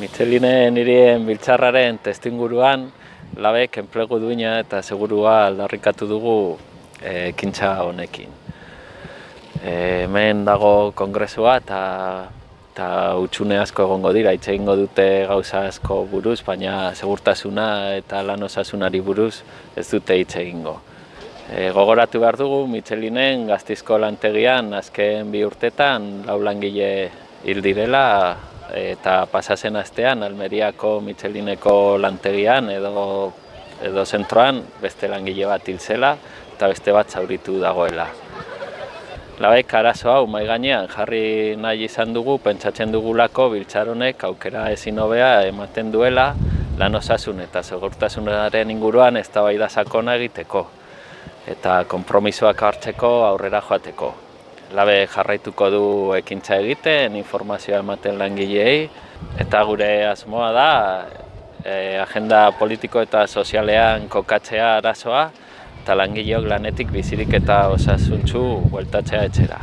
Michelinen hirien biltzarraren testinguruan labek enplegu duina eta segurua aldarrikatu dugu eh, ekintza honekin. E, hemen dago kongresua eta eta utxune asko egongo dira, hitz egingo dute gauza asko buruz, baina segurtasuna eta lan osasunari buruz ez dute hitz egingo. E, gogoratu behar dugu, Michelinen gaztizko lantegian azken bi urtetan lau langile hil direla eta pasasen astean Almeriako Michelineko lantegian edo edo zentroan beste langile bat hil zela eta beste bat zauritu dagoela. Labek arazo hau mai gainean jarri nahi izan dugu pentsatzen dugulako biltzaronek aukera ezin hobea ematen duela lan osasun eta segurtasunaren inguruan eztabaida sakona egiteko eta konpromisoak hartzeko aurrera joateko labe jarraituko du ekintza egiten, informazioa ematen langileei, eta gure asmoa da e, agenda politiko eta sozialean kokatzea arazoa, eta langileok lanetik bizirik eta osasuntzu bueltatzea etxera.